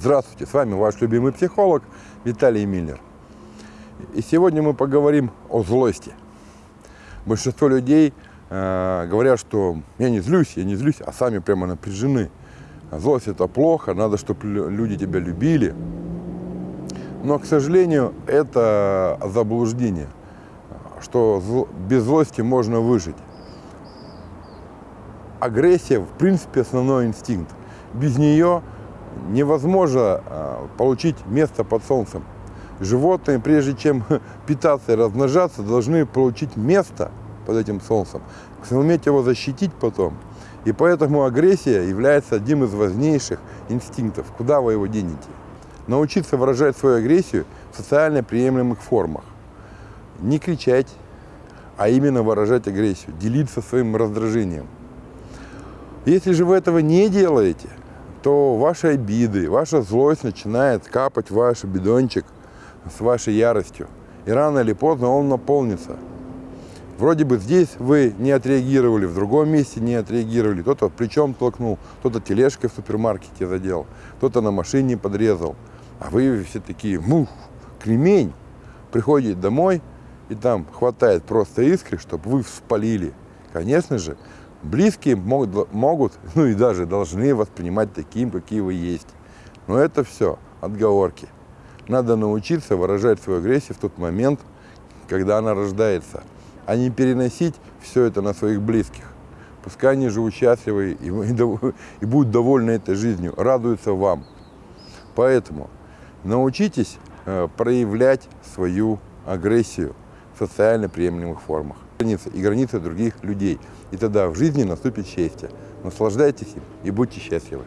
Здравствуйте, с вами ваш любимый психолог Виталий Миллер. И сегодня мы поговорим о злости. Большинство людей э, говорят, что я не злюсь, я не злюсь, а сами прямо напряжены. Злость это плохо, надо, чтобы люди тебя любили. Но, к сожалению, это заблуждение, что зл... без злости можно выжить. Агрессия, в принципе, основной инстинкт. Без нее невозможно а, получить место под солнцем. Животные, прежде чем питаться и размножаться, должны получить место под этим солнцем, суметь его защитить потом. И поэтому агрессия является одним из важнейших инстинктов. Куда вы его денете? Научиться выражать свою агрессию в социально приемлемых формах. Не кричать, а именно выражать агрессию, делиться своим раздражением. Если же вы этого не делаете, то ваши обиды, ваша злость начинает капать в ваш бидончик с вашей яростью. И рано или поздно он наполнится. Вроде бы здесь вы не отреагировали, в другом месте не отреагировали. Кто-то плечом толкнул, кто-то тележкой в супермаркете задел, кто-то на машине подрезал. А вы все такие, мух, кремень. Приходите домой, и там хватает просто искры, чтобы вы вспалили. Конечно же, близкие могут, могут, ну и даже должны воспринимать таким, какие вы есть. Но это все отговорки. Надо научиться выражать свою агрессию в тот момент, когда она рождается, а не переносить все это на своих близких. Пускай они живут счастливы и, и, и будут довольны этой жизнью, радуются вам. Поэтому научитесь э, проявлять свою агрессию в социально приемлемых формах границы и границы других людей. И тогда в жизни наступит счастье. Наслаждайтесь им и будьте счастливы.